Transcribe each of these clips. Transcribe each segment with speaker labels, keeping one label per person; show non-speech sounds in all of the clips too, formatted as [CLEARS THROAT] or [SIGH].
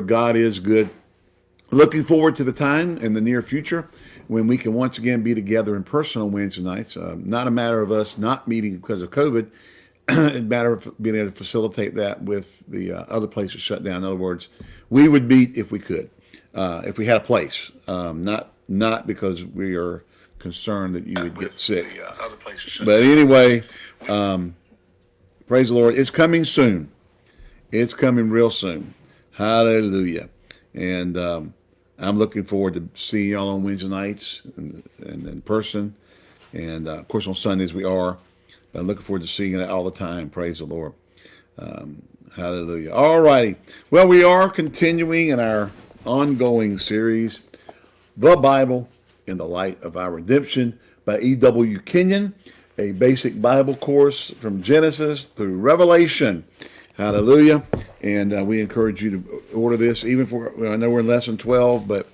Speaker 1: God is good. Looking forward to the time in the near future when we can once again be together in person on Wednesday nights. Uh, not a matter of us not meeting because of COVID. [CLEARS THROAT] it's a matter of being able to facilitate that with the uh, other places shut down. In other words, we would meet if we could, uh, if we had a place. Um, not not because we are concerned that you would get sick. The, other places but anyway, um, praise the Lord. It's coming soon. It's coming real soon. Hallelujah. And um, I'm looking forward to seeing y'all on Wednesday nights and, and in person. And uh, of course, on Sundays we are. But I'm looking forward to seeing it all the time. Praise the Lord. Um, hallelujah. All righty. Well, we are continuing in our ongoing series, The Bible in the Light of Our Redemption by E.W. Kenyon, a basic Bible course from Genesis through Revelation. Hallelujah. And uh, we encourage you to order this, even for, I know we're in lesson 12, but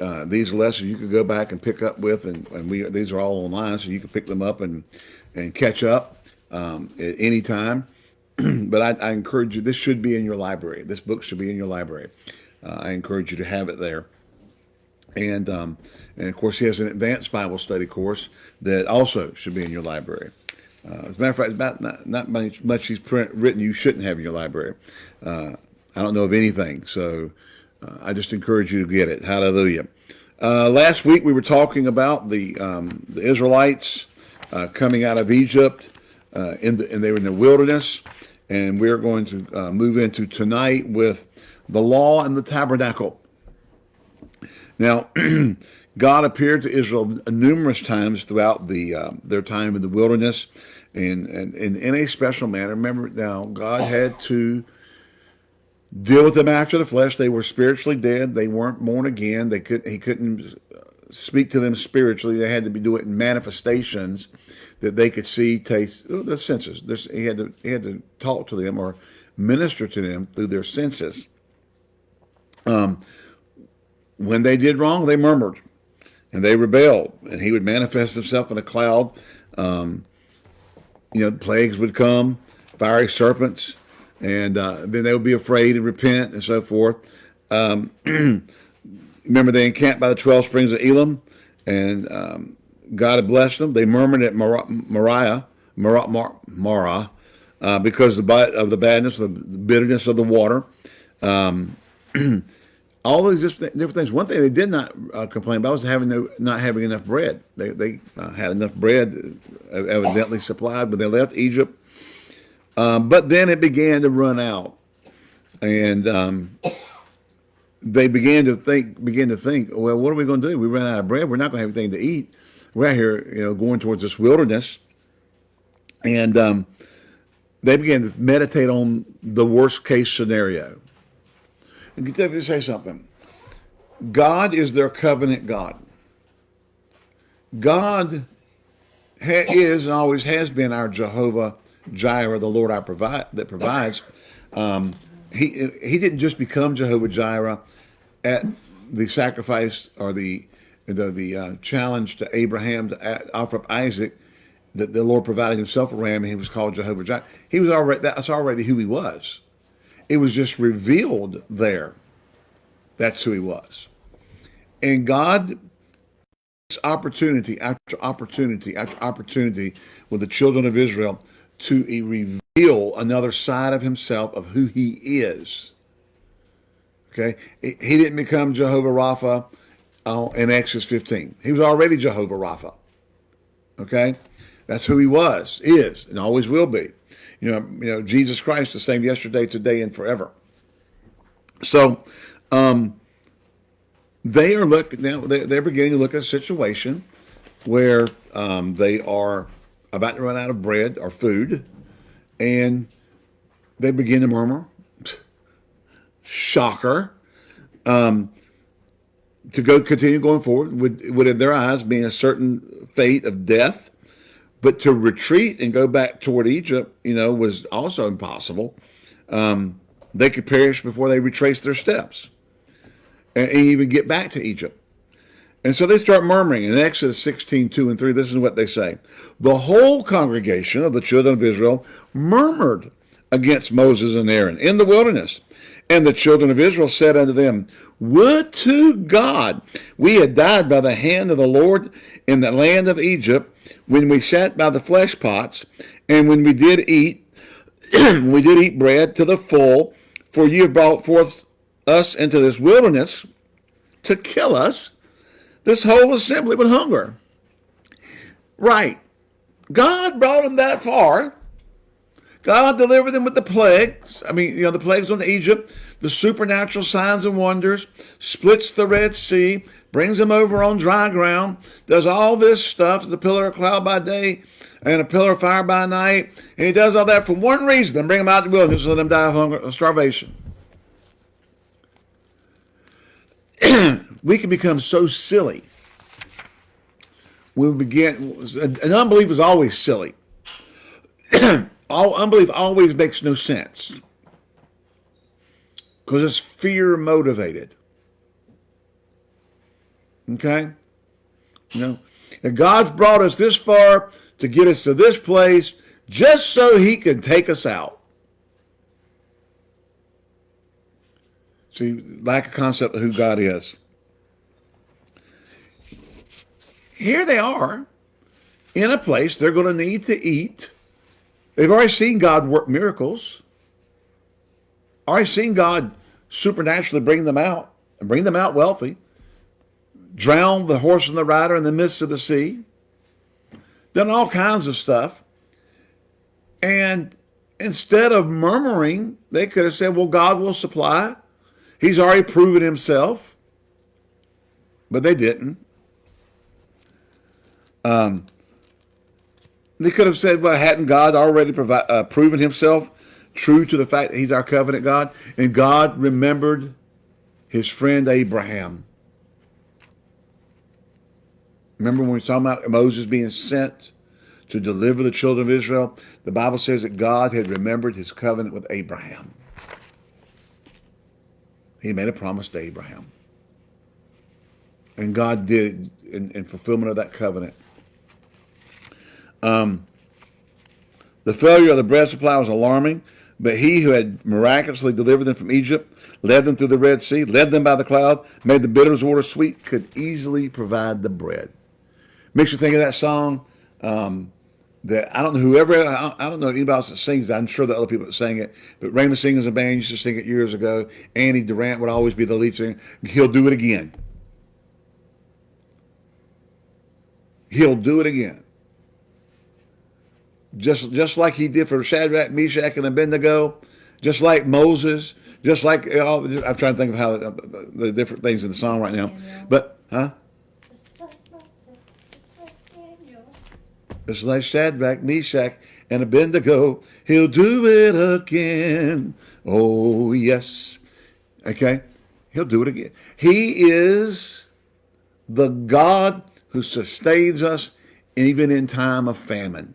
Speaker 1: uh, these lessons you could go back and pick up with, and, and we these are all online, so you can pick them up and, and catch up um, at any time. [CLEARS THROAT] but I, I, encourage you, this should be in your library. This book should be in your library. Uh, I encourage you to have it there. And, um, and of course, he has an advanced Bible study course that also should be in your library. Uh, as a matter of fact, about not, not much, much he's print, written you shouldn't have in your library. Uh, I don't know of anything, so uh, I just encourage you to get it. Hallelujah. Uh, last week we were talking about the um, the Israelites uh, coming out of Egypt, uh, in the, and they were in the wilderness, and we're going to move into tonight with the law and the tabernacle. Now, [CLEARS THROAT] God appeared to Israel numerous times throughout the uh, their time in the wilderness, and, and, in a special manner. Remember, now God had to deal with them after the flesh. They were spiritually dead. They weren't born again. They could he couldn't speak to them spiritually. They had to be do it in manifestations that they could see, taste, oh, the senses. There's, he had to he had to talk to them or minister to them through their senses. Um, when they did wrong, they murmured and they rebelled, and he would manifest himself in a cloud. Um, you know, plagues would come, fiery serpents, and uh, then they would be afraid and repent and so forth. Um, [CLEARS THROAT] remember, they encamped by the 12 springs of Elim, and um, God had blessed them. They murmured at Moriah, Marah, uh, because of the badness, of the bitterness of the water. Um, [CLEARS THROAT] all these different things. One thing they did not uh, complain about was having no, not having enough bread. They, they uh, had enough bread uh, evidently supplied when they left Egypt. Um, but then it began to run out. And um, they began to think, begin to think, well, what are we going to do? We ran out of bread. We're not going to have anything to eat. We're out here, you know, going towards this wilderness. And um, they began to meditate on the worst case scenario let me say something. God is their covenant God. God is and always has been our Jehovah Jireh, the Lord our provide that provides. Um, he he didn't just become Jehovah Jireh at the sacrifice or the the the uh, challenge to Abraham to offer up Isaac that the Lord provided himself a ram and he was called Jehovah Jireh. He was already that's already who he was. It was just revealed there. That's who he was. And God opportunity after opportunity after opportunity with the children of Israel to reveal another side of himself of who he is. Okay, he didn't become Jehovah Rapha uh, in Exodus 15. He was already Jehovah Rapha. Okay, that's who he was, is, and always will be. You know, you know, Jesus Christ, the same yesterday, today, and forever. So, um, they are looking now. They're, beginning to look at a situation where um, they are about to run out of bread or food, and they begin to murmur. Shocker. Um, to go continue going forward would, would in their eyes be a certain fate of death but to retreat and go back toward Egypt, you know, was also impossible. Um, they could perish before they retrace their steps and, and, even get back to Egypt. And so they start murmuring. In Exodus 16, 2 and 3, this is what they say. The whole congregation of the children of Israel murmured against Moses and Aaron in the wilderness. And the children of Israel said unto them, Would to God we had died by the hand of the Lord in the land of Egypt, when we sat by the flesh pots, and when we did eat, [CLEARS THROAT] we did eat bread to the full, for ye have brought forth us into this wilderness to kill us, this whole assembly with hunger. Right. God brought them that far. God delivered them with the plagues. I mean, you know, the plagues on Egypt, the supernatural signs and wonders, splits the Red Sea, brings them over on dry ground, does all this stuff, the pillar of cloud by day and a pillar of fire by night. And he does all that for one reason, and bring them out to the wilderness so let them die of hunger, of starvation. [CLEARS THROAT] we can become so silly. We begin, an unbelief is always silly. [CLEARS THROAT] All unbelief always makes no sense because it's fear motivated. Okay? You know, and God's brought us this far to get us to this place just so he can take us out. See, lack of concept of who God is. Here they are in a place they're going to need to eat. They've already seen God work miracles. Already seen God supernaturally bring them out and bring them out wealthy. Drown the horse and the rider in the midst of the sea. Done all kinds of stuff. And instead of murmuring, they could have said, well, God will supply. He's already proven himself. But they didn't. Um, they could have said, well, hadn't God already provi- uh, proven himself true to the fact that he's our covenant God? And God remembered his friend Abraham. Remember when we were talking about Moses being sent to deliver the children of Israel? The Bible says that God had remembered his covenant with Abraham. He made a promise to Abraham. And God did in, in fulfillment of that covenant. Um, the failure of the bread supply was alarming, but he who had miraculously delivered them from Egypt, led them through the Red Sea, led them by the cloud, made the bitters water sweet, could easily provide the bread. Makes you think of that song um, that I don't know whoever I, don't know anybody else that sings. It. I'm sure that other people that sang it, but Raymond Singers and band used to sing it years ago. Andy Durant would always be the lead singer. He'll do it again. He'll do it again. Just just like he did for Shadrach, Meshach, and Abednego, just like Moses, just like all. I'm trying to think of how the, the different things in the song right now, but huh? It's like Shadrach, Meshach, and Abednego. He'll do it again. Oh, yes. Okay? He'll do it again. He is the God who sustains us even in time of famine.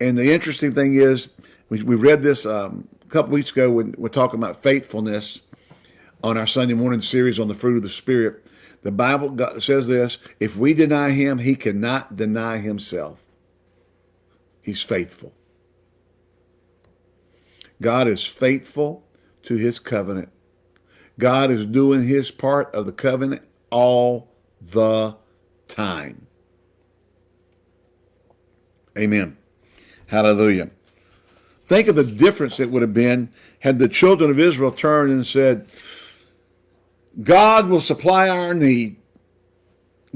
Speaker 1: And the interesting thing is, we, we read this um, a couple weeks ago when we're talking about faithfulness on our Sunday morning series on the fruit of the Spirit. The Bible says this, if we deny him, he cannot deny himself. He's faithful. God is faithful to his covenant. God is doing his part of the covenant all the time. Amen. Hallelujah. Think of the difference it would have been had the children of Israel turned and said, God will supply our need.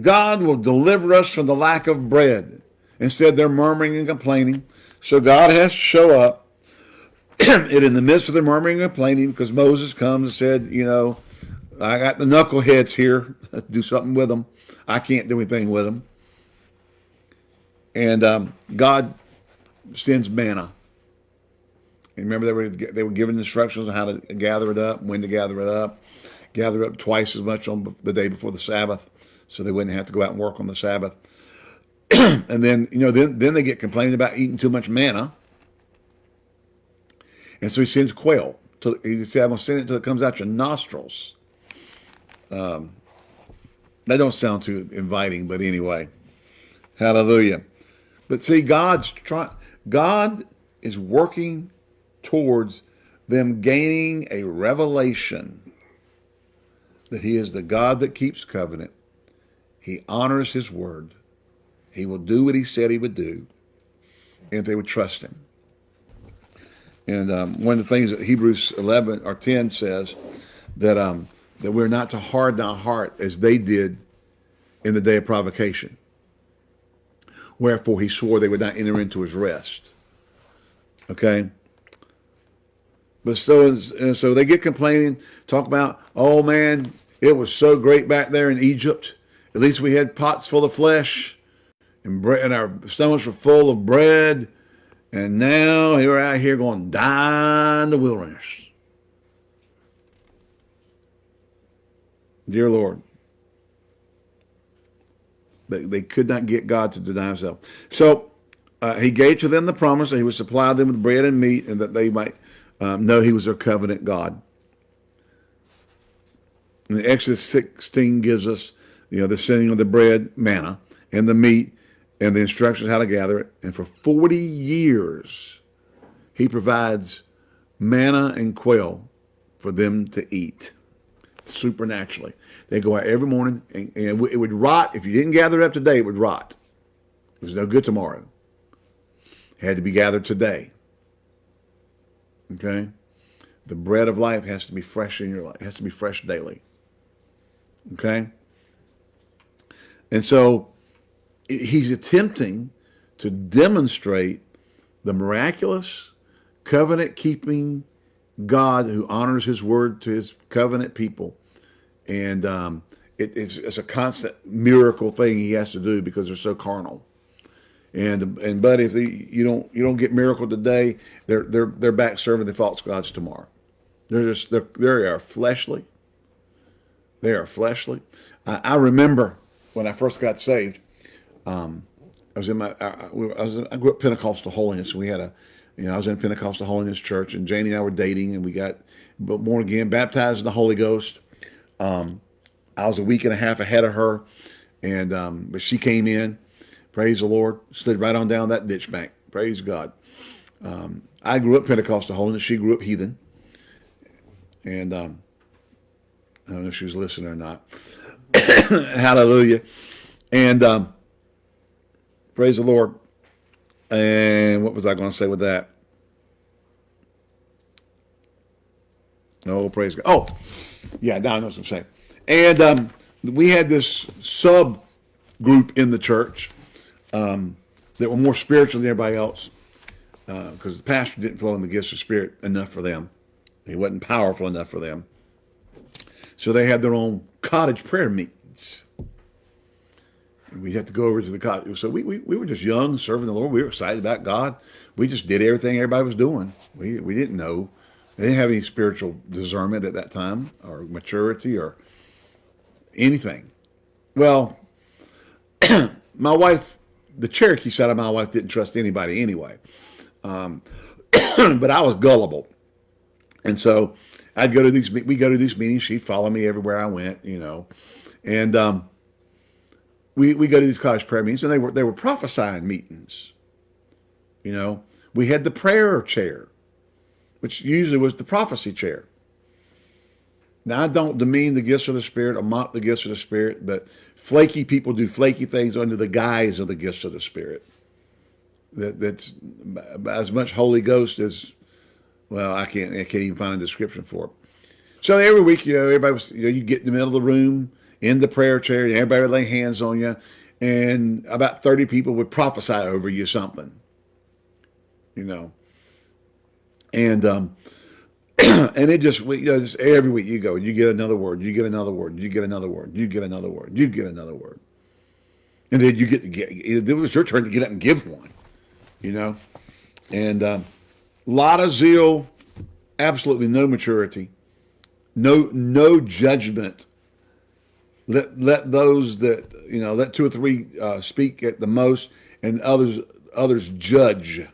Speaker 1: God will deliver us from the lack of bread. Instead, they're murmuring and complaining. So God has to show up. [CLEARS THROAT] and in the midst of their murmuring and complaining, because Moses comes and said, you know, I got the knuckleheads here. [LAUGHS] do something with them. I can't do anything with them. And um, God sends manna. And remember, they were they were given instructions on how to gather it up, when to gather it up gather up twice as much on the day before the Sabbath so they wouldn't have to go out and work on the Sabbath. [CLEARS THROAT] and then, you know, then, then they get complaining about eating too much manna. And so he sends quail. To, he said, I'm to send it until it comes out your nostrils. Um, that don't sound too inviting, but anyway. Hallelujah. But see, God's trying, God is working towards them gaining a revelation that he is the God that keeps covenant. He honors his word. He will do what he said he would do. And they would trust him. And um, one of the things that Hebrews 11 or 10 says that um, that we're not to harden our heart as they did in the day of provocation. Wherefore he swore they would not enter into his rest. Okay? But so, so they get complaining, talk about, oh man, it was so great back there in Egypt. At least we had pots full of flesh and, and our stomachs were full of bread. And now we're out here going to die in the wilderness. Dear Lord, they, they could not get God to deny himself. So uh, he gave to them the promise that he would supply them with bread and meat and that they might um, know he was their covenant God. And Exodus 16 gives us, you know, the sending of the bread, manna, and the meat, and the instructions how to gather it. And for 40 years, he provides manna and quail for them to eat supernaturally. They go out every morning, and, and, it would rot. If you didn't gather it up today, it would rot. It was no good tomorrow. It had to be gathered today. Okay? The bread of life has to be fresh in your life. It has to be fresh daily. Okay? And so he's attempting to demonstrate the miraculous covenant keeping God who honors his word to his covenant people. And um, it, it's, it's, a constant miracle thing he has to do because they're so carnal. And and but if you don't you don't get miracle today, they're they're they're back serving the false gods tomorrow. They're just they're, they are fleshly. They are fleshly. I, I remember when I first got saved. Um, I was in my I, I, was I grew up Pentecostal holiness. We had a you know, I was in Pentecostal Holiness Church, and Janie and I were dating, and we got born again, baptized in the Holy Ghost. Um, I was a week and a half ahead of her, and um, but she came in. Praise the Lord, slid right on down that ditch bank. Praise God. Um, I grew up Pentecostal Holiness. She grew up heathen, and um, I don't know if she was listening or not. [COUGHS] Hallelujah, and um, praise the Lord. And what was I going to say with that? Oh, praise God. Oh, yeah, now I know what I'm saying. And um, we had this sub group in the church um, that were more spiritual than everybody else because uh, the pastor didn't flow in the gifts of spirit enough for them. He wasn't powerful enough for them. So they had their own cottage prayer meetings. We had to go over to the cottage. So we, we, we were just young, serving the Lord. We were excited about God. We just did everything everybody was doing. We, we didn't know. They didn't have any spiritual discernment at that time or maturity or anything. Well, [CLEARS THROAT] my wife, the Cherokee side of my wife didn't trust anybody anyway. Um, [CLEARS THROAT] but I was gullible. And so I'd go to these, we go to these meetings. She'd follow me everywhere I went, you know. And, um, we, we go to these college prayer meetings and they were they were prophesying meetings. You know, we had the prayer chair, which usually was the prophecy chair. Now I don't demean the gifts of the Spirit or mock the gifts of the Spirit, but flaky people do flaky things under the guise of the gifts of the Spirit. That that's as much Holy Ghost as well. I can't I can't even find a description for it. So every week, you know, everybody was you know you get in the middle of the room in the prayer chair. Everybody would lay hands on you, and about 30 people would prophesy over you something, you know. And um, [CLEARS THROAT] and it just, you know, just every week you go, you get another word, you get another word, you get another word, you get another word, you get another word. And then you get to get, it was your turn to get up and give one, you know. And a um, lot of zeal, absolutely no maturity, no no judgment let let those that you know let two or three uh, speak at the most, and others others judge.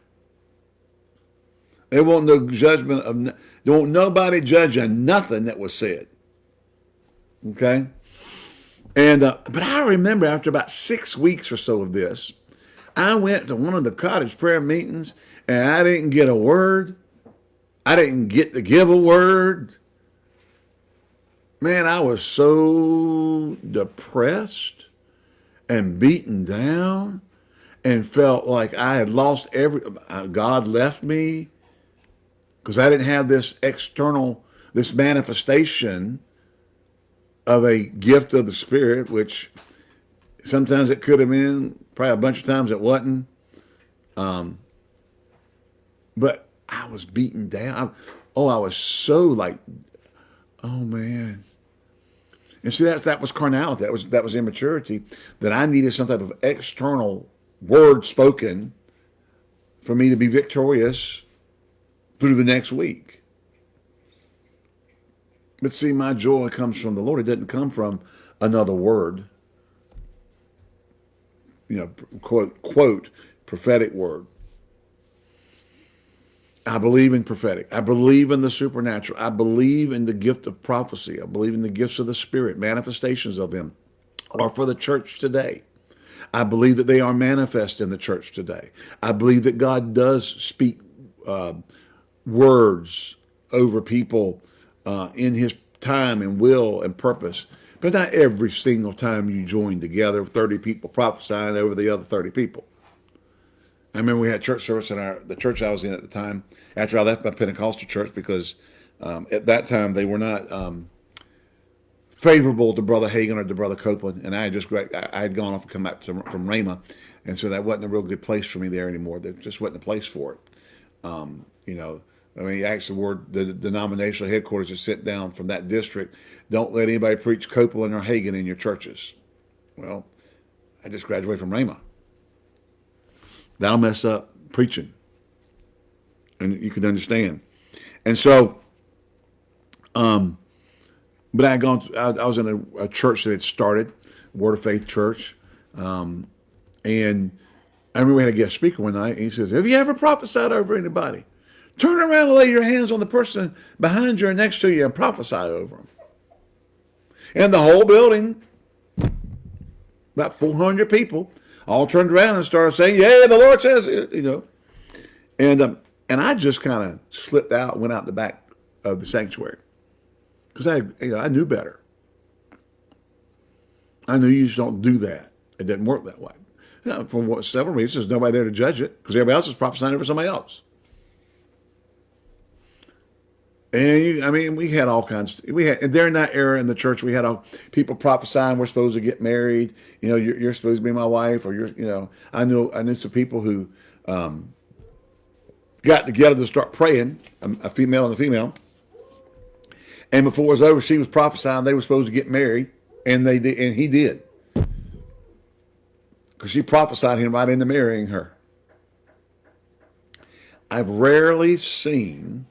Speaker 1: There won't no judgment of there won't nobody judge on nothing that was said. Okay, and uh, but I remember after about six weeks or so of this, I went to one of the cottage prayer meetings and I didn't get a word. I didn't get to give a word. Man, I was so depressed and beaten down and felt like I had lost every, uh, God left me because I didn't have this external, this manifestation of a gift of the Spirit, which sometimes it could have been, probably a bunch of times it wasn't. Um, but I was beaten down. I, oh, I was so like, oh man. And see, that that was carnality. That was that was immaturity. That I needed some type of external word spoken for me to be victorious through the next week. But see, my joy comes from the Lord. It doesn't come from another word. You know, quote quote prophetic word. I believe in prophetic. I believe in the supernatural. I believe in the gift of prophecy. I believe in the gifts of the Spirit, manifestations of them are for the church today. I believe that they are manifest in the church today. I believe that God does speak uh, words over people uh, in his time and will and purpose. But not every single time you join together, 30 people prophesying over the other 30 people. I remember we had church service in our the church I was in at the time. After I left my Pentecostal church, because um, at that time they were not um, favorable to Brother Hagin or to Brother Copeland, and I had just. I had gone off and come back to, from Rhema, and so that wasn't a real good place for me there anymore. There just wasn't a place for it. Um, you know, I mean, you ask the word the, the denominational headquarters to sit down from that district. Don't let anybody preach Copeland or Hagin in your churches. Well, I just graduated from Rhema that'll mess up preaching. And you can understand. And so, um, but I had gone, I, I was in a, a, church that had started, Word of Faith Church. Um, and I remember we had a guest speaker one night, and he says, Have you ever prophesied over anybody? Turn around and lay your hands on the person behind you or next to you and prophesy over them. And the whole building, about 400 people, all turned around and started saying, yeah, the Lord says you know. And, um, and I just kind of slipped out, went out the back of the sanctuary because I, you know, I knew better. I knew you just don't do that. It didn't work that way. You know, for what, several reasons, nobody there to judge it because everybody else is prophesying over somebody else. And you, I mean, we had all kinds. We had and during that era in the church, we had all people prophesying we're supposed to get married. You know, you're, you're supposed to be my wife, or you're, you know, I knew I knew some people who um, got together to start praying, a, a, female and a female. And before it was over, she was prophesying they were supposed to get married, and they did, and he did, because she prophesied him right into marrying her. I've rarely seen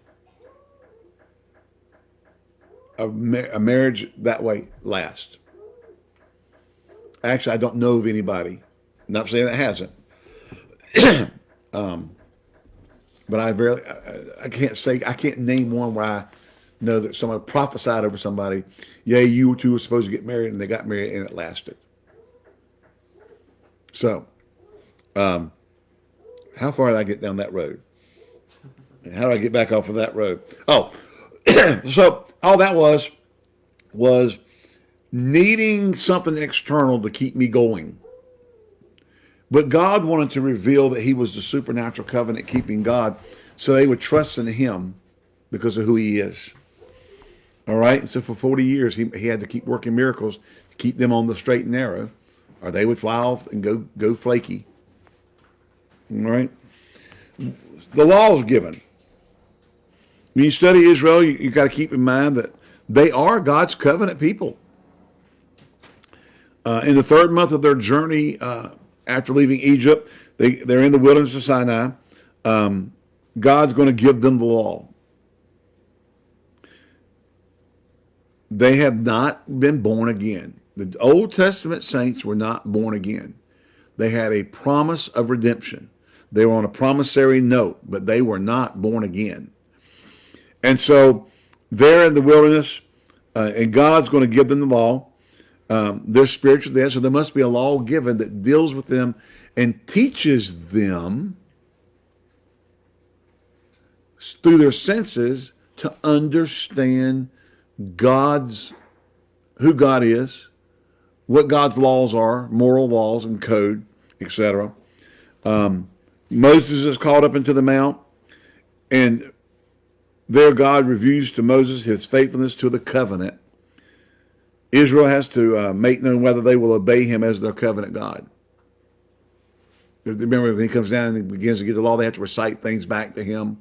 Speaker 1: a, a marriage that way last. Actually, I don't know of anybody. Not saying that hasn't. [CLEARS THROAT] um, but I very, I, I, can't say, I can't name one where I know that someone prophesied over somebody, yeah, you two were supposed to get married, and they got married, and it lasted. So, um, how far did I get down that road? And how do I get back off of that road? Oh, [CLEARS THROAT] so all that was was needing something external to keep me going. But God wanted to reveal that he was the supernatural covenant keeping God so they would trust in him because of who he is. All right. So for 40 years, he, he had to keep working miracles to keep them on the straight and narrow or they would fly off and go, go flaky. All right. The law was given. When you study Israel, you, you got to keep in mind that they are God's covenant people. Uh, in the third month of their journey uh, after leaving Egypt, they, they're in the wilderness of Sinai. Um, God's going to give them the law. They have not been born again. The Old Testament saints were not born again. They had a promise of redemption. They were on a promissory note, but they were not born again. And so they're in the wilderness, uh, and God's going to give them the law. Um, they're spiritual there, so there must be a law given that deals with them and teaches them through their senses to understand God's who God is, what God's laws are, moral laws and code, etc. Um, Moses is called up into the mount, and there God reviews to Moses his faithfulness to the covenant. Israel has to uh, make known whether they will obey him as their covenant God. Remember, when he comes down and he begins to get the law, they have to recite things back to him.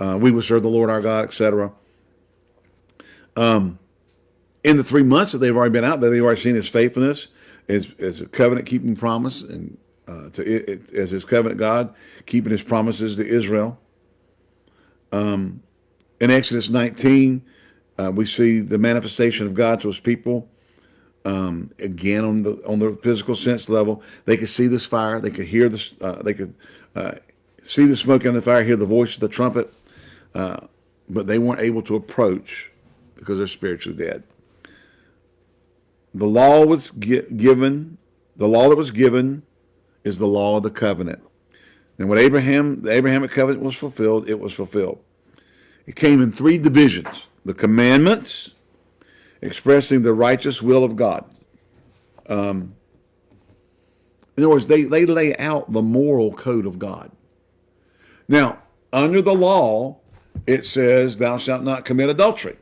Speaker 1: Uh, we will serve the Lord our God, etc. Um, in the three months that they've already been out there, they've already seen his faithfulness, as, a covenant keeping promise, and uh, to it, it, as his covenant God, keeping his promises to Israel. Um, in Exodus 19, uh, we see the manifestation of God to his people. Um, again, on the on the physical sense level, they could see this fire. They could hear this. Uh, they could uh, see the smoke and the fire, hear the voice of the trumpet, uh, but they weren't able to approach because they're spiritually dead. The law was given. The law that was given is the law of the covenant. And when Abraham, the Abrahamic covenant was fulfilled, it was fulfilled. It came in three divisions. The commandments, expressing the righteous will of God. Um, in other words, they, they lay out the moral code of God. Now, under the law, it says, thou shalt not commit adultery.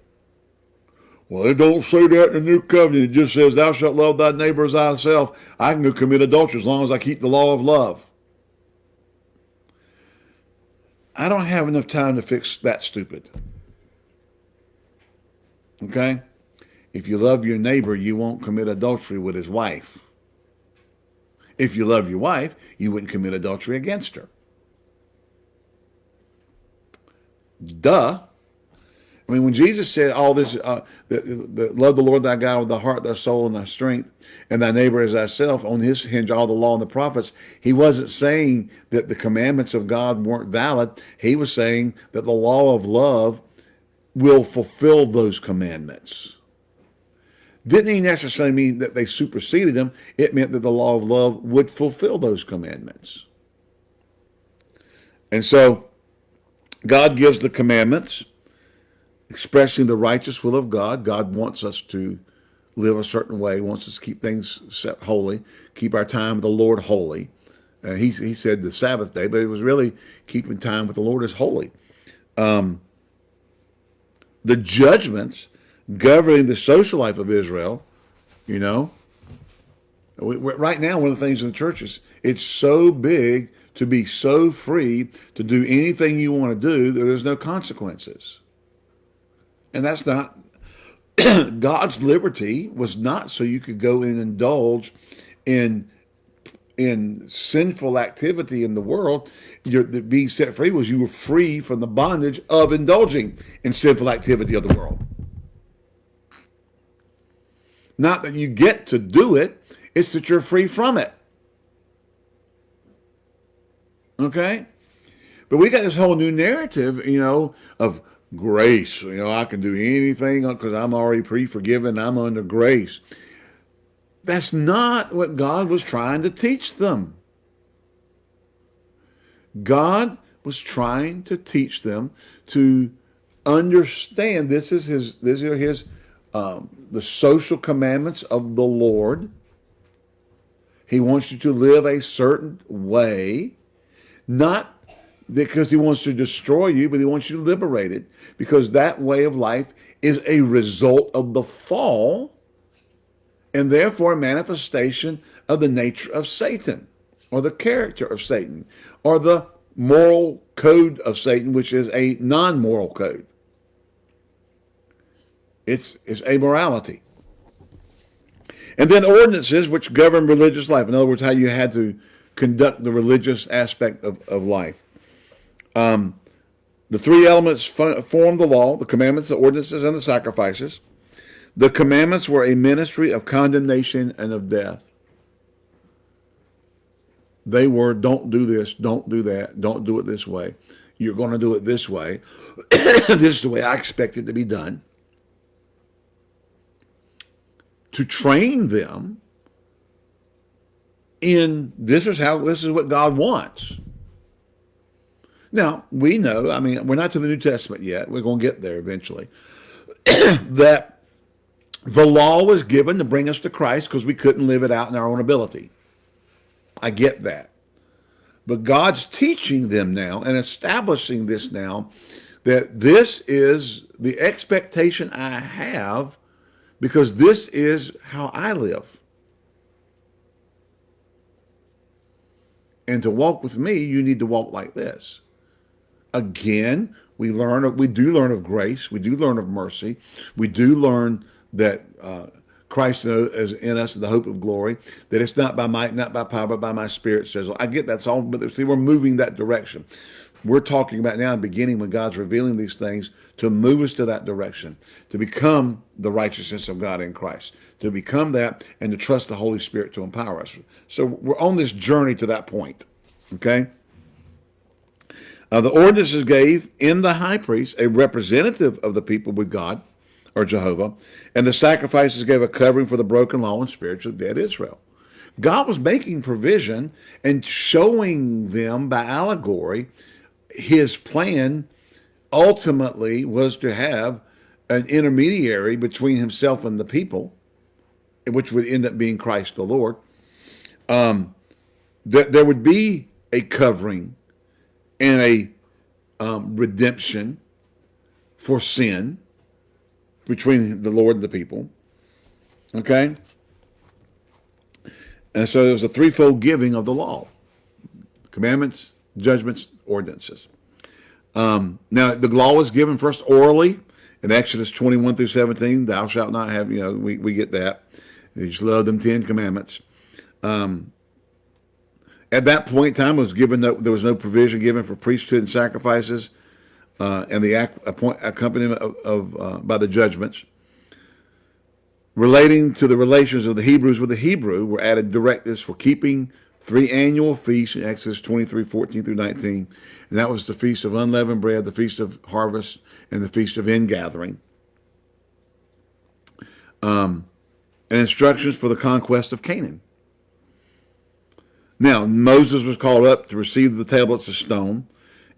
Speaker 1: Well, it don't say that in the new covenant. It just says, thou shalt love thy neighbor as thyself. I can go commit adultery as long as I keep the law of love. I don't have enough time to fix that stupid. Okay? If you love your neighbor, you won't commit adultery with his wife. If you love your wife, you wouldn't commit adultery against her. Duh. I mean, when Jesus said all this, uh, the, the, love the Lord thy God with thy heart, thy soul, and thy strength, and thy neighbor as thyself, on his hinge all the law and the prophets, he wasn't saying that the commandments of God weren't valid. He was saying that the law of love will fulfill those commandments. Didn't he necessarily mean that they superseded them. It meant that the law of love would fulfill those commandments. And so God gives the commandments expressing the righteous will of God. God wants us to live a certain way, wants us to keep things set holy, keep our time with the Lord holy. Uh, he, he said the Sabbath day, but it was really keeping time with the Lord is holy. Um, the judgments governing the social life of Israel, you know, we, right now, one of the things in the churches, it's so big to be so free to do anything you want to do that there's no consequences. And that's not, [CLEARS THROAT] God's liberty was not so you could go and indulge in in sinful activity in the world, you're, being set free was you were free from the bondage of indulging in sinful activity of the world. Not that you get to do it, it's that you're free from it. Okay? But we got this whole new narrative, you know, of grace. You know, I can do anything because I'm already pre-forgiven. I'm under grace. That's not what God was trying to teach them. God was trying to teach them to understand this is his this is his um, the social commandments of the Lord. He wants you to live a certain way, not because he wants to destroy you, but he wants you to liberate it because that way of life is a result of the fall and therefore a manifestation of the nature of Satan or the character of Satan or the moral code of Satan, which is a non-moral code. It's, it's amorality. And then ordinances which govern religious life. In other words, how you had to conduct the religious aspect of, of life. Um, the three elements form the law, the commandments, the ordinances, and the sacrifices. The commandments were a ministry of condemnation and of death. They were, don't do this, don't do that, don't do it this way. You're going to do it this way. [COUGHS] this is the way I expect it to be done. To train them in this is how, this is what God wants. Now, we know, I mean, we're not to the New Testament yet. We're going to get there eventually. [CLEARS THROAT] that the law was given to bring us to Christ because we couldn't live it out in our own ability. I get that. But God's teaching them now and establishing this now that this is the expectation I have because this is how I live. And to walk with me, you need to walk like this. Again, we learn, we do learn of grace. We do learn of mercy. We do learn that uh, Christ is in us the hope of glory, that it's not by might, not by power, but by my spirit says, I get that's all, but see, we're moving that direction. We're talking about now beginning when God's revealing these things to move us to that direction, to become the righteousness of God in Christ, to become that and to trust the Holy Spirit to empower us. So we're on this journey to that point, okay? Uh, the ordinances gave in the high priest a representative of the people with God, or Jehovah, and the sacrifices gave a covering for the broken law and spiritual dead Israel. God was making provision and showing them by allegory his plan ultimately was to have an intermediary between himself and the people, which would end up being Christ the Lord. Um, that there would be a covering and a um, redemption for sin between the Lord and the people. Okay? And so there was a threefold giving of the law. Commandments, judgments, ordinances. Um, now, the law was given first orally in Exodus 21 through 17. Thou shalt not have, you know, we, we get that. You just love them Ten Commandments. Um, at that point in time, was given no, there was no provision given for priesthood and sacrifices, uh, and the accompaniment of, of uh, by the judgments relating to the relations of the Hebrews with the Hebrew were added directives for keeping three annual feasts in Exodus 23, 14 through 19. And that was the Feast of Unleavened Bread, the Feast of Harvest, and the Feast of Ingathering. Um, and instructions for the conquest of Canaan. Now, Moses was called up to receive the tablets of stone.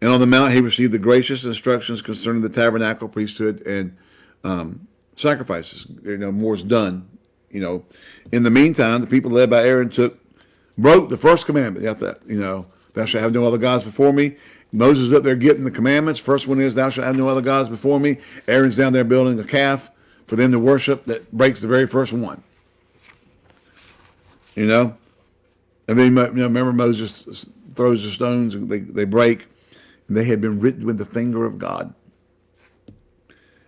Speaker 1: And on the mount, he received the gracious instructions concerning the tabernacle, priesthood, and um, sacrifices. You know, more is done. You know, in the meantime, the people led by Aaron took broke the first commandment. You know, thou shalt have no other gods before me. Moses up there getting the commandments. First one is, thou shalt have no other gods before me. Aaron's down there building a calf for them to worship that breaks the very first one. You know? And then, you know, remember Moses throws the stones and they, they break. And they had been written with the finger of God.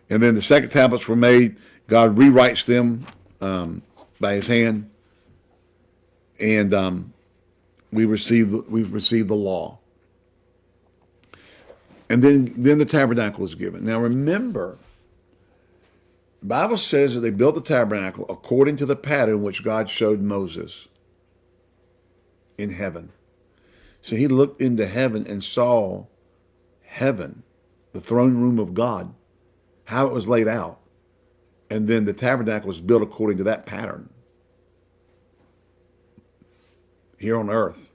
Speaker 1: And then the second tablets were made. God rewrites them um, by his hand and um, we received we've received the law. And then then the tabernacle is given. Now remember, the Bible says that they built the tabernacle according to the pattern which God showed Moses in heaven. So he looked into heaven and saw heaven, the throne room of God, how it was laid out. And then the tabernacle was built according to that pattern here on earth.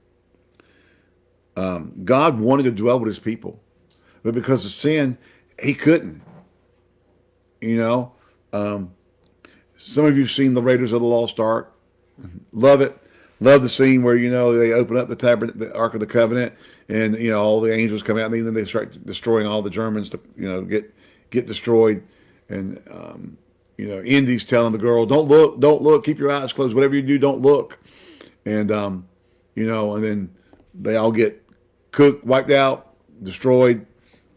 Speaker 1: Um, God wanted to dwell with his people, but because of sin, he couldn't. You know, um, some of you have seen the Raiders of the Lost Ark. [LAUGHS] Love it. Love the scene where, you know, they open up the, tabern the Ark of the Covenant and, you know, all the angels come out and then they start destroying all the Germans to, you know, get, get destroyed. And, um, you know, Indy's telling the girl, don't look, don't look, keep your eyes closed. Whatever you do, don't look. And, um, you know, and then they all get cooked, wiped out, destroyed,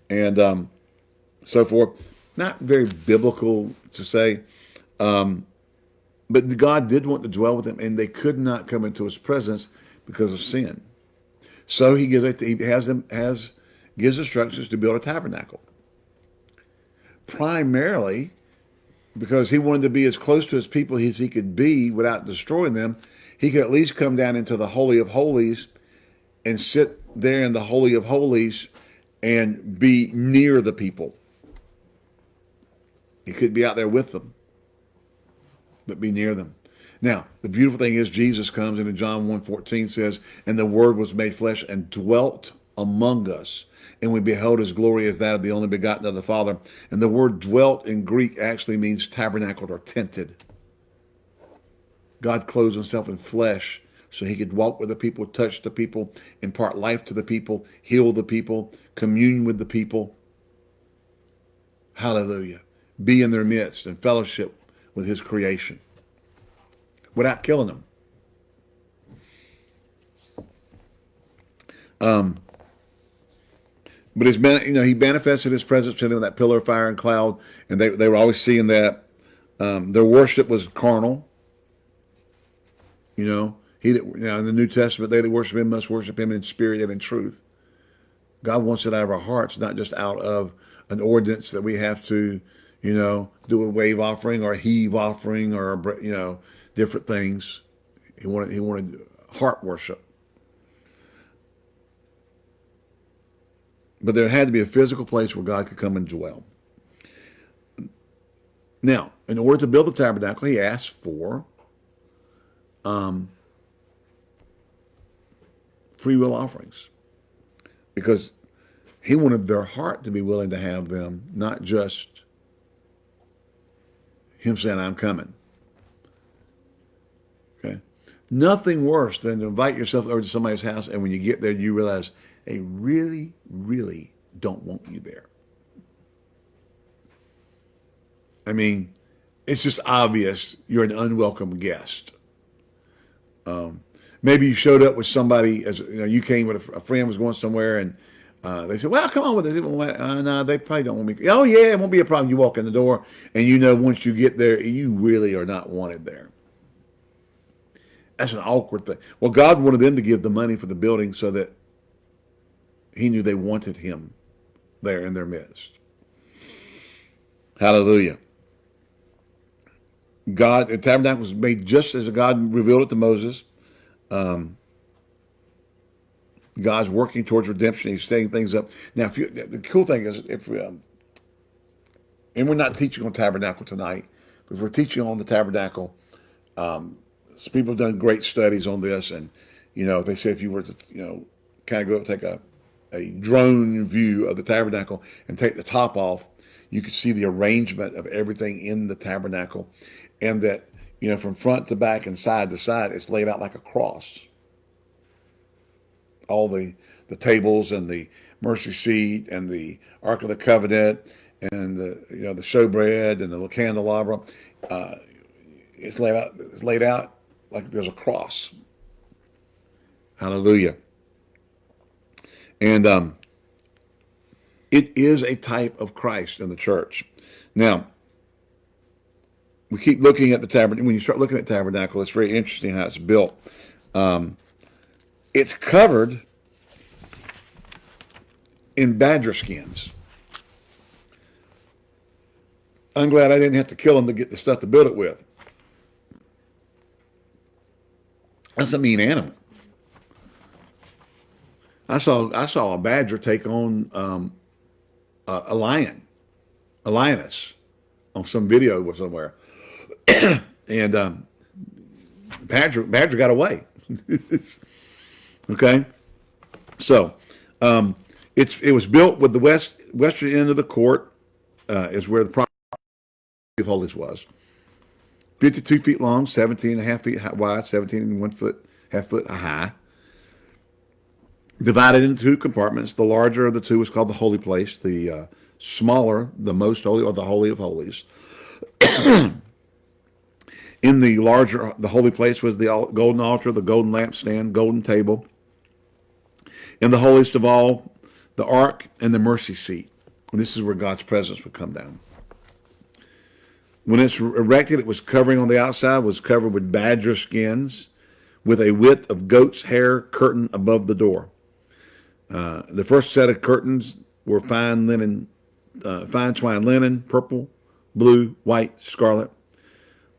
Speaker 1: and um, so forth. Not very biblical to say, um, but God did want to dwell with them, and they could not come into His presence because of sin. So He gives it. He has them has gives instructions to build a tabernacle. Primarily because he wanted to be as close to his people as he could be without destroying them he could at least come down into the Holy of Holies and sit there in the Holy of Holies and be near the people. He could be out there with them, but be near them. Now, the beautiful thing is Jesus comes and in John 1.14 says, and the word was made flesh and dwelt among us. And we beheld his glory as that of the only begotten of the Father. And the word dwelt in Greek actually means tabernacled or tented. God clothes himself in flesh so he could walk with the people, touch the people, impart life to the people, heal the people, commune with the people. Hallelujah. Be in their midst and fellowship with his creation without killing them. Um, but his, you know, he manifested his presence to them in that pillar of fire and cloud, and they, they were always seeing that. Um, their worship was carnal. You know, he that, you know, in the New Testament, they that worship him must worship him in spirit and in truth. God wants it out of our hearts, not just out of an ordinance that we have to, you know, do a wave offering or a heave offering or, you know, different things. He wanted, he wanted heart worship. But there had to be a physical place where God could come and dwell. Now, in order to build the tabernacle, he asked for um, free will offerings because he wanted their heart to be willing to have them, not just him saying, I'm coming. Okay. Nothing worse than to invite yourself over to somebody's house and when you get there, you realize they really, really don't want you there. I mean, it's just obvious you're an unwelcome guest. Um, maybe you showed up with somebody as you know you came with a, a friend was going somewhere and uh, they said, "Well, come on with us." Uh, no, they probably don't want me. Oh yeah, it won't be a problem. You walk in the door and you know once you get there, you really are not wanted there. That's an awkward thing. Well, God wanted them to give the money for the building so that he knew they wanted him there in their midst. Hallelujah. God, the tabernacle was made just as God revealed it to Moses. Um, God's working towards redemption. He's setting things up. Now, if you, the cool thing is, if we, um, and we're not teaching on tabernacle tonight, but if we're teaching on the tabernacle, um, people have done great studies on this, and you know, they say if you were to, you know, kind of go take a a drone view of the tabernacle and take the top off, you could see the arrangement of everything in the tabernacle, and that you know from front to back and side to side, it's laid out like a cross. All the the tables and the mercy seat and the ark of the covenant and the you know the showbread and the candelabra, uh, it's laid out. It's laid out like there's a cross. Hallelujah. And um, it is a type of Christ in the church. Now, we keep looking at the tabernacle. When you start looking at tabernacle, it's very interesting how it's built. Um, it's covered in badger skins. I'm glad I didn't have to kill them to get the stuff to build it with. That's a mean animal. I saw I saw a badger take on um, a, a, lion, a lioness, on some video or somewhere, [CLEARS THROAT] and um, badger badger got away. [LAUGHS] okay, so um, it's it was built with the west western end of the court uh, is where the property of holies was. 52 feet long, 17 and a half feet wide, 17 and one foot, half foot high divided into two compartments. The larger of the two was called the holy place. The uh, smaller, the most holy, or the holy of holies. [CLEARS THROAT] In the larger, the holy place was the golden altar, the golden lampstand, golden table. In the holiest of all, the ark and the mercy seat. And this is where God's presence would come down. When it's erected, it was covering on the outside, was covered with badger skins with a width of goat's hair curtain above the door. Uh, the first set of curtains were fine linen, uh, fine twine linen, purple, blue, white, scarlet.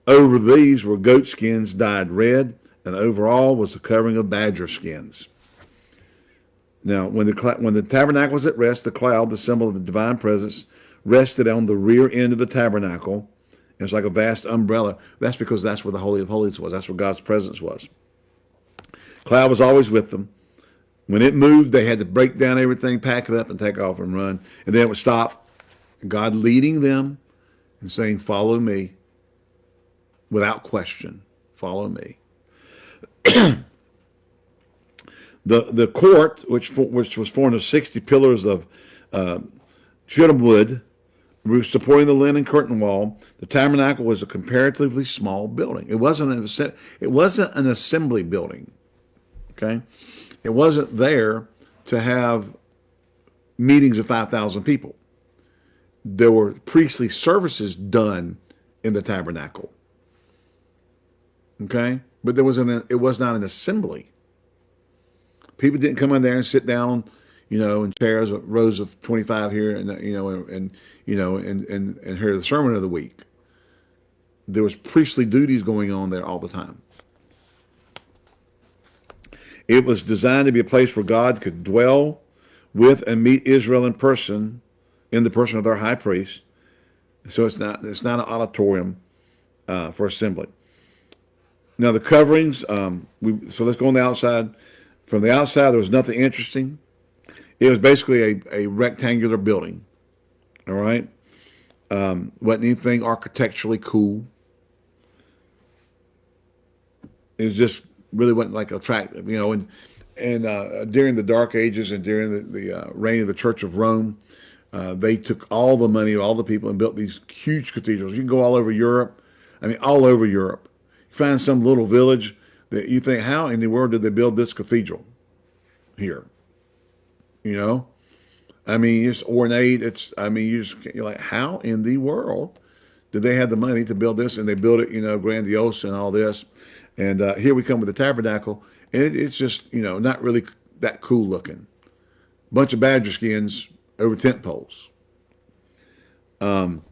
Speaker 1: Over these were goat skins dyed red, and over all was a covering of badger skins. Now, when the when the tabernacle was at rest, the cloud, the symbol of the divine presence, rested on the rear end of the tabernacle. It's like a vast umbrella. That's because that's where the Holy of Holies was. That's where God's presence was. Cloud was always with them. When it moved, they had to break down everything, pack it up, and take off and run. And then it would stop. God leading them and saying, Follow me without question. Follow me. [CLEARS THROAT] the the court, which which was formed of sixty pillars of uh, shittim wood, supporting the linen curtain wall. The tabernacle was a comparatively small building. It wasn't an it wasn't an assembly building. Okay, it wasn't there to have meetings of five thousand people. There were priestly services done in the tabernacle. Okay, but there was an it was not an assembly. People didn't come in there and sit down, you know, in chairs, rows of twenty five here, and you know, and, and you know, and and and hear the sermon of the week. There was priestly duties going on there all the time. It was designed to be a place where God could dwell with and meet Israel in person, in the person of their high priest. So it's not it's not an auditorium uh, for assembly. Now the coverings, um, we so let's go on the outside. From the outside, there was nothing interesting. It was basically a, a rectangular building. All right. Um, wasn't anything architecturally cool. It was just really wasn't like attractive, you know. And and uh, during the Dark Ages and during the, the uh, reign of the Church of Rome, uh, they took all the money of all the people and built these huge cathedrals. You can go all over Europe. I mean, all over Europe You find some little village that you think, how in the world did they build this cathedral here? You know, I mean, it's ornate. It's, I mean, you just, you're like, how in the world did they have the money to build this? And they built it, you know, grandiose and all this. And uh, here we come with the tabernacle, and it, it's just, you know, not really that cool looking. Bunch of badger skins over tent poles. Um,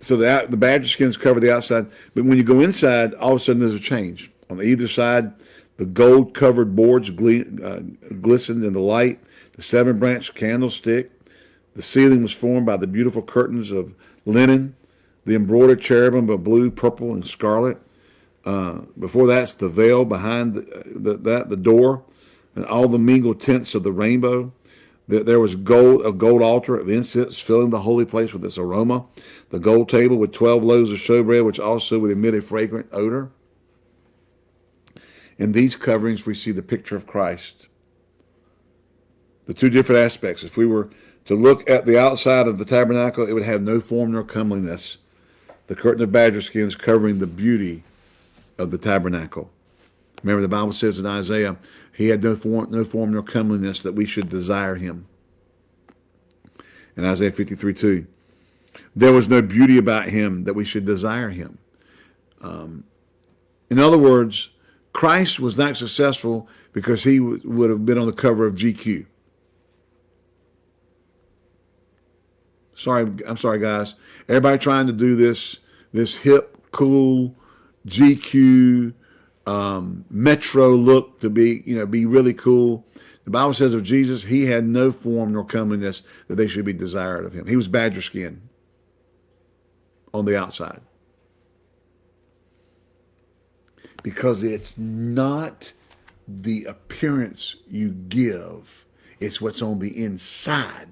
Speaker 1: so the the badger skins cover the outside, but when you go inside, all of a sudden there's a change. On either side, the gold covered boards uh, glistened in the light. The seven branch candlestick. The ceiling was formed by the beautiful curtains of linen. The embroidered cherubim of blue, purple, and scarlet. Uh, before that's the veil behind the, the, that the door, and all the mingled tints of the rainbow. There was gold, a gold altar of incense filling the holy place with its aroma. The gold table with 12 loaves of showbread, which also would emit a fragrant odor. In these coverings, we see the picture of Christ. The two different aspects. If we were to look at the outside of the tabernacle, it would have no form nor comeliness. The curtain of badger skins covering the beauty of the tabernacle. Remember, the Bible says in Isaiah, he had no form, no form nor comeliness that we should desire him. In Isaiah 53 2, there was no beauty about him that we should desire him. Um, in other words, Christ was not successful because he would have been on the cover of GQ. Sorry, I'm sorry, guys. Everybody trying to do this, this hip, cool, GQ, um, metro look to be, you know, be really cool. The Bible says of Jesus, he had no form nor comeliness that they should be desired of him. He was badger skin on the outside. Because it's not the appearance you give, it's what's on the inside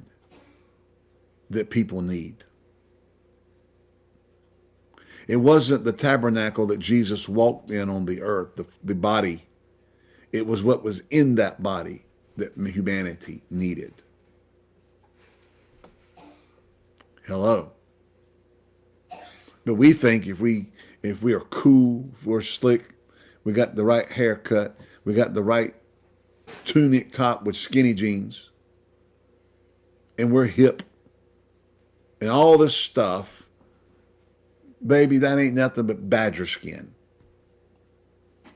Speaker 1: that people need. It wasn't the tabernacle that Jesus walked in on the earth, the, the body. It was what was in that body that humanity needed. Hello. But we think if we if we are cool, if we're slick, we got the right haircut, we got the right tunic top with skinny jeans, and we're hip, and all this stuff baby, that ain't nothing but badger skin.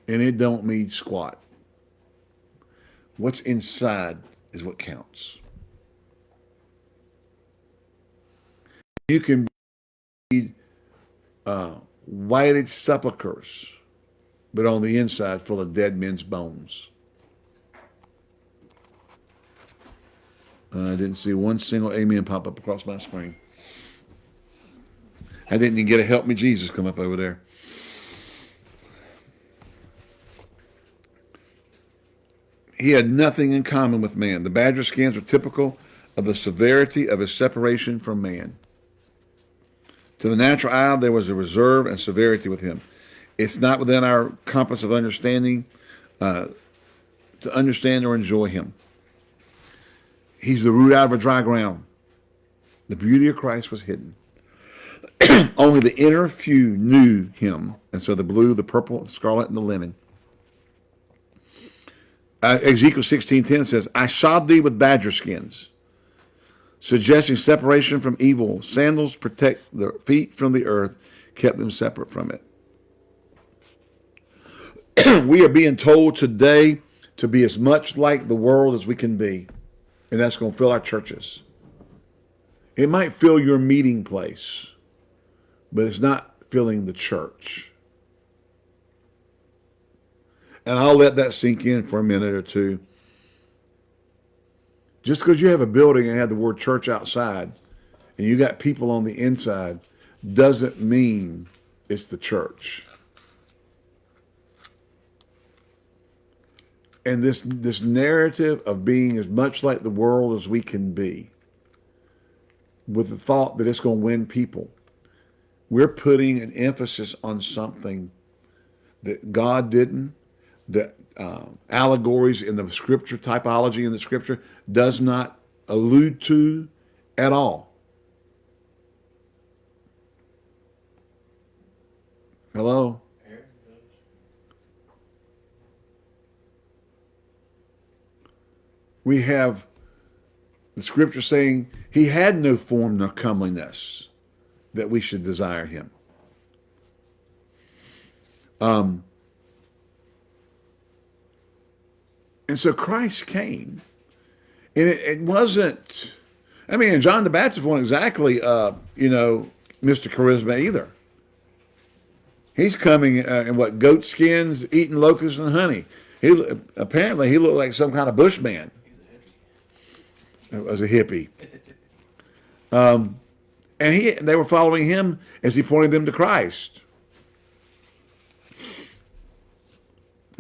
Speaker 1: And it don't mean squat. What's inside is what counts. You can be uh, whited sepulchres, but on the inside full of dead men's bones. I didn't see one single amen pop up across my screen. I didn't even get a help me Jesus come up over there. He had nothing in common with man. The badger skins are typical of the severity of his separation from man. To the natural eye, there was a reserve and severity with him. It's not within our compass of understanding uh, to understand or enjoy him. He's the root out of a dry ground. The beauty of Christ was hidden. [CLEARS THROAT] Only the inner few knew him, and so the blue, the purple, the scarlet, and the linen. Uh, Ezekiel 16.10 says, I shod thee with badger skins, suggesting separation from evil. Sandals protect the feet from the earth, kept them separate from it. [CLEARS THROAT] we are being told today to be as much like the world as we can be. And that's going to fill our churches. It might fill your meeting place, but it's not filling the church. And I'll let that sink in for a minute or two. Just because you have a building and have the word church outside and you got people on the inside doesn't mean it's the church. and this this narrative of being as much like the world as we can be with the thought that it's going to win people we're putting an emphasis on something that god didn't that uh, allegories in the scripture typology in the scripture does not allude to at all. Hello? We have the scripture saying he had no form nor comeliness that we should desire him. Um, and so Christ came, and it, it, wasn't. I mean, John the Baptist wasn't exactly, uh, you know, Mr. Charisma either. He's coming uh, in what goat skins, eating locusts and honey. He apparently he looked like some kind of bushman Was a hippie. Um, and he, they were following him as he pointed them to Christ.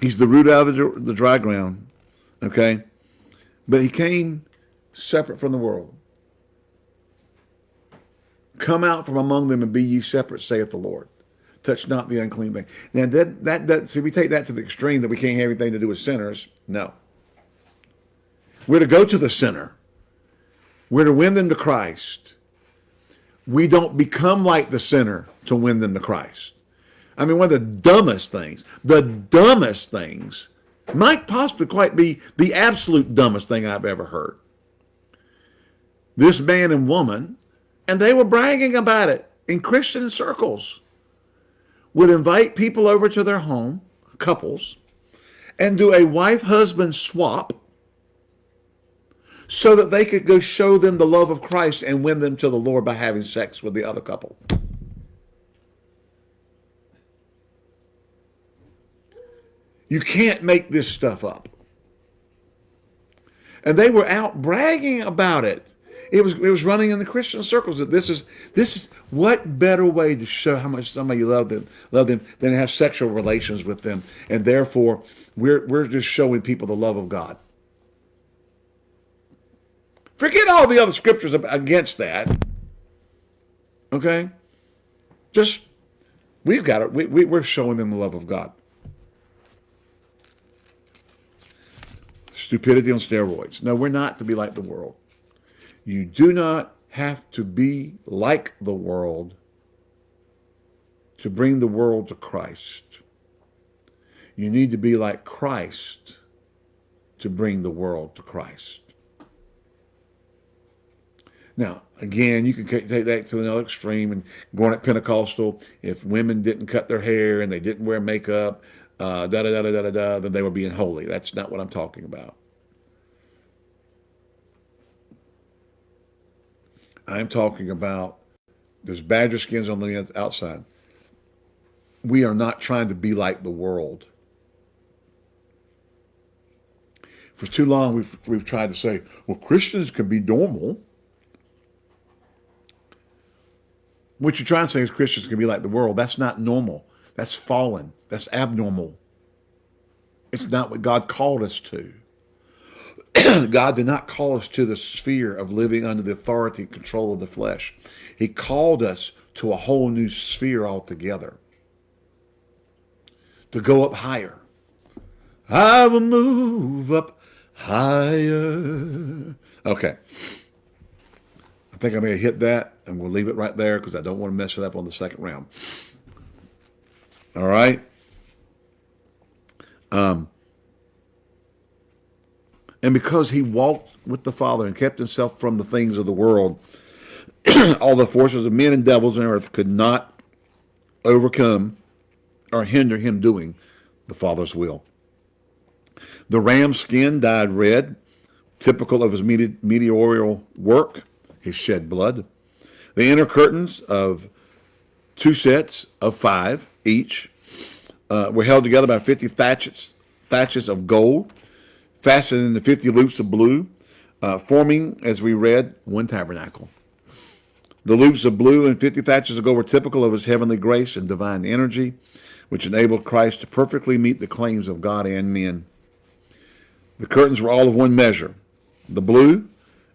Speaker 1: He's the root out of the, the dry ground, okay? But he came separate from the world. Come out from among them and be ye separate, saith the Lord. Touch not the unclean thing. Now that that that see we take that to the extreme that we can't have anything to do with sinners. No. We're to go to the sinner. We're to win them to Christ. We don't become like the sinner to win them to Christ. I mean, one of the dumbest things, the dumbest things, might possibly quite be the absolute dumbest thing I've ever heard. This man and woman, and they were bragging about it in Christian circles, would invite people over to their home, couples, and do a wife-husband swap so that they could go show them the love of Christ and win them to the Lord by having sex with the other couple. You can't make this stuff up. And they were out bragging about it. It was it was running in the Christian circles that this is this is what better way to show how much somebody love them love them than to have sexual relations with them. And therefore we're we're just showing people the love of God. Forget all the other scriptures against that. Okay? Just, we've got it. We, we, we're showing them the love of God. Stupidity on steroids. No, we're not to be like the world. You do not have to be like the world to bring the world to Christ. You need to be like Christ to bring the world to Christ. Now, again, you can take that to another extreme and going at Pentecostal, if women didn't cut their hair and they didn't wear makeup, uh, da da da da da da, then they were being holy. That's not what I'm talking about. I'm talking about there's badger skins on the outside. We are not trying to be like the world. For too long, we've, we've tried to say, well, Christians can be normal. What you're trying to say is Christians can be like the world. That's not normal. That's fallen. That's abnormal. It's not what God called us to. [CLEARS THROAT] God did not call us to the sphere of living under the authority and control of the flesh. He called us to a whole new sphere altogether. To go up higher. I will move up higher. Okay. I think I may have hit that, and we'll leave it right there because I don't want to mess it up on the second round. All right. Um, and because he walked with the Father and kept himself from the things of the world, [CLEARS THROAT] all the forces of men and devils on earth could not overcome or hinder him doing the Father's will. The ram's skin dyed red, typical of his mediatorial work, his shed blood. The inner curtains of two sets of five each uh, were held together by 50 taches, taches of gold fastened into 50 loops of blue, uh, forming, as we read, one tabernacle. The loops of blue and 50 taches of gold were typical of his heavenly grace and divine energy, which enabled Christ to perfectly meet the claims of God and men. The curtains were all of one measure. The blue,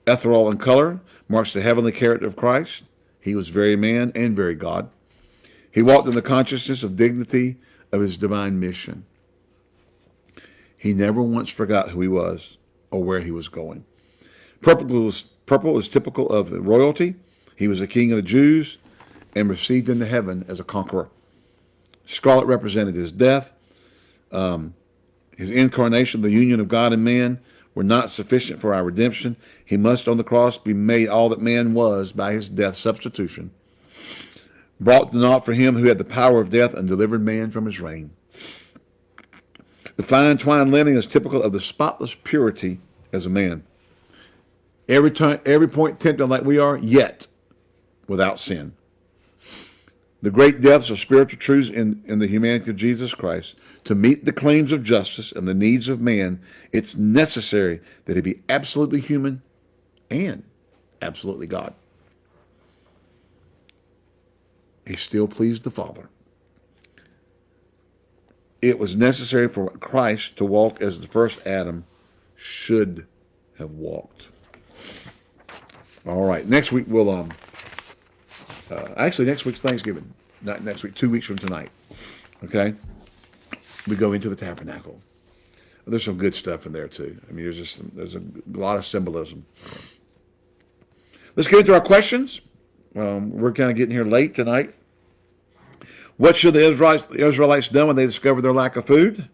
Speaker 1: ethereal in color, marks the heavenly character of Christ. He was very man and very God. He walked in the consciousness of dignity of his divine mission. He never once forgot who he was or where he was going. Purple was, purple was typical of royalty. He was a king of the Jews and received into heaven as a conqueror. Scarlet represented his death. Um, his incarnation, the union of God and man, were not sufficient for our redemption. He must on the cross be made all that man was by his death substitution. Brought to naught for him who had the power of death and delivered man from his reign. The fine twined linen is typical of the spotless purity as a man. Every time, every point tempted like we are, yet without sin. The great depths of spiritual truths in, in the humanity of Jesus Christ. To meet the claims of justice and the needs of man, it's necessary that he be absolutely human and absolutely God. He still pleased the Father it was necessary for Christ to walk as the first Adam should have walked. All right, next week we'll, um, uh, actually next week's Thanksgiving, not next week, two weeks from tonight, okay? We go into the tabernacle. There's some good stuff in there too. I mean, there's just some, there's a lot of symbolism. Let's get into our questions. Um, we're kind of getting here late tonight. What should the Israelites, the Israelites done when they discovered their lack of food?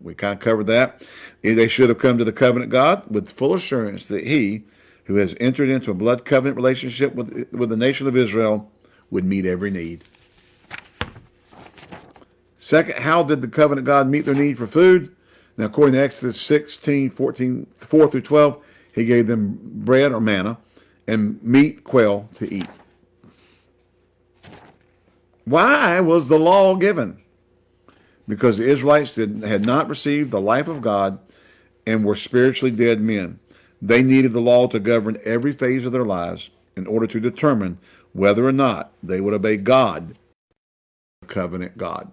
Speaker 1: We kind of covered that. They should have come to the covenant God with full assurance that he, who has entered into a blood covenant relationship with, with the nation of Israel, would meet every need. Second, how did the covenant God meet their need for food? Now, according to Exodus 16, 14, 4 through 12, he gave them bread or manna and meat, quail to eat. Why was the law given? Because the Israelites did, had not received the life of God and were spiritually dead men. They needed the law to govern every phase of their lives in order to determine whether or not they would obey God, covenant God.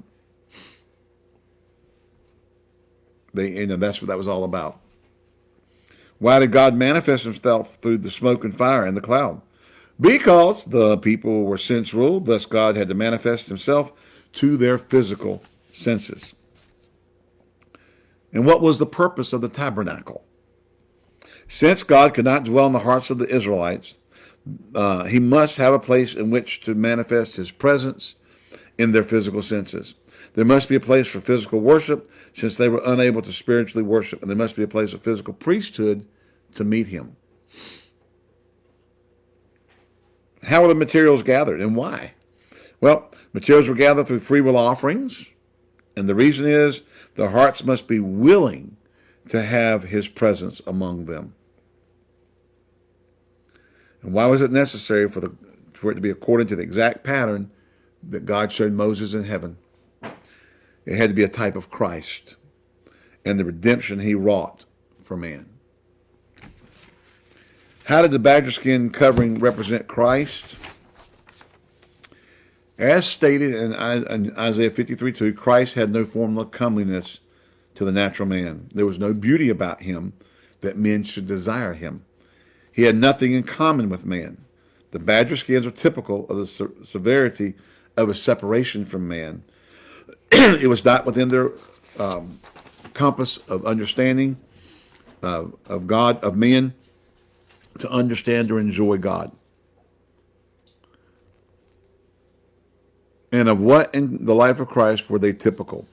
Speaker 1: They, and that's what that was all about. Why did God manifest himself through the smoke and fire and the cloud? because the people were sense ruled, thus God had to manifest himself to their physical senses. And what was the purpose of the tabernacle? Since God could not dwell in the hearts of the Israelites, uh, he must have a place in which to manifest his presence in their physical senses. There must be a place for physical worship since they were unable to spiritually worship, and there must be a place of physical priesthood to meet him. How are the materials gathered and why? Well, materials were gathered through free will offerings, and the reason is the hearts must be willing to have his presence among them. And why was it necessary for, the, for it to be according to the exact pattern that God showed Moses in heaven? It had to be a type of Christ and the redemption he wrought for man. How did the badger skin covering represent Christ? As stated in Isaiah 53 2, Christ had no form of comeliness to the natural man. There was no beauty about him that men should desire him. He had nothing in common with man. The badger skins are typical of the se severity of his separation from man. [CLEARS THROAT] it was not within their um, compass of understanding uh, of God, of men, to understand or enjoy God. And of what in the life of Christ were they typical?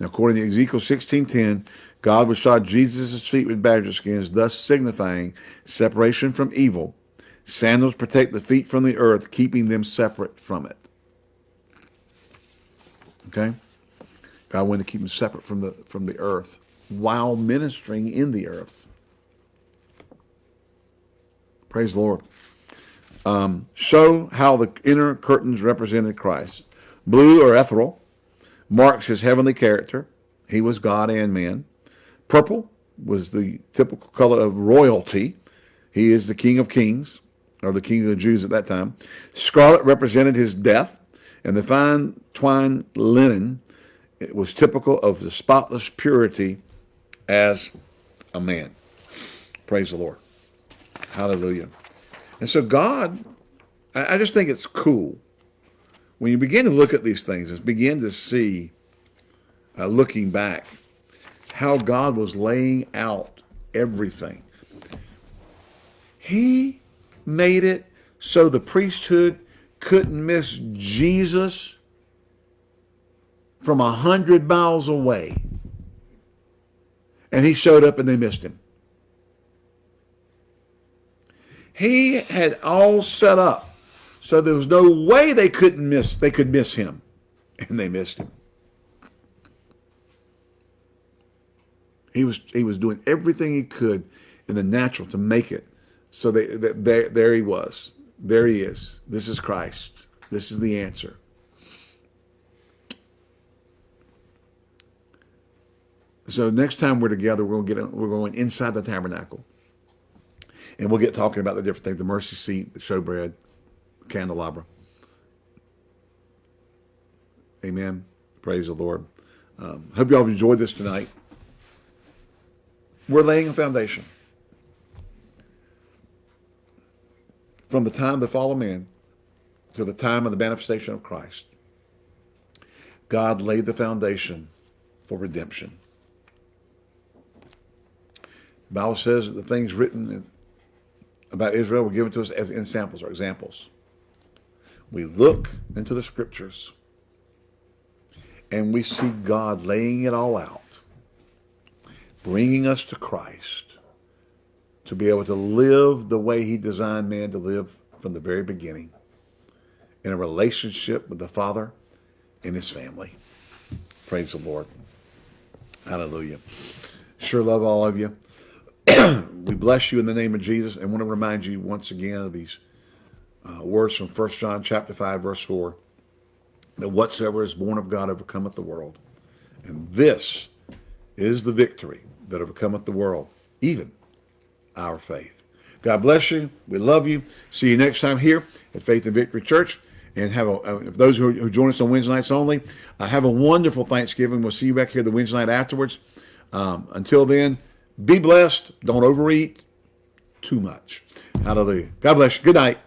Speaker 1: Now, according to Ezekiel 16.10, God would shod Jesus' feet with badger skins, thus signifying separation from evil. Sandals protect the feet from the earth, keeping them separate from it. Okay? God wanted to keep them separate from the from the earth while ministering in the earth. Praise the Lord. Um, show how the inner curtains represented Christ. Blue or ethereal marks his heavenly character. He was God and man. Purple was the typical color of royalty. He is the King of Kings, or the King of the Jews at that time. Scarlet represented his death, and the fine twine linen it was typical of the spotless purity as a man. Praise the Lord. Hallelujah. And so God, I, just think it's cool when you begin to look at these things and begin to see, uh, looking back, how God was laying out everything. He made it so the priesthood couldn't miss Jesus from a hundred miles away. And he showed up and they missed him. He had all set up so there was no way they couldn't miss they could miss him. And they missed him. He was he was doing everything he could in the natural to make it. So they, they, there there he was. There he is. This is Christ. This is the answer. So next time we're together, we're going to get we're going inside the tabernacle, and we'll get talking about the different things: the mercy seat, the showbread, candelabra. Amen. Praise the Lord. Um, hope you all have enjoyed this tonight. We're laying a foundation from the time of the fall of man to the time of the manifestation of Christ. God laid the foundation for redemption. The Bible says that the things written about Israel were given to us as in samples or examples. We look into the scriptures and we see God laying it all out, bringing us to Christ to be able to live the way he designed man to live from the very beginning in a relationship with the Father and his family. Praise the Lord. Hallelujah. Sure love all of you. [CLEARS THROAT] we bless you in the name of Jesus and want to remind you once again of these uh, words from 1 John chapter 5, verse 4, that whatsoever is born of God overcometh the world. And this is the victory that overcometh the world, even our faith. God bless you. We love you. See you next time here at Faith and Victory Church. And have a, uh, if those who, who join us on Wednesday nights only, uh, have a wonderful Thanksgiving. We'll see you back here the Wednesday night afterwards. Um, until then, be blessed. Don't overeat too much. Hallelujah. God bless you. Good night.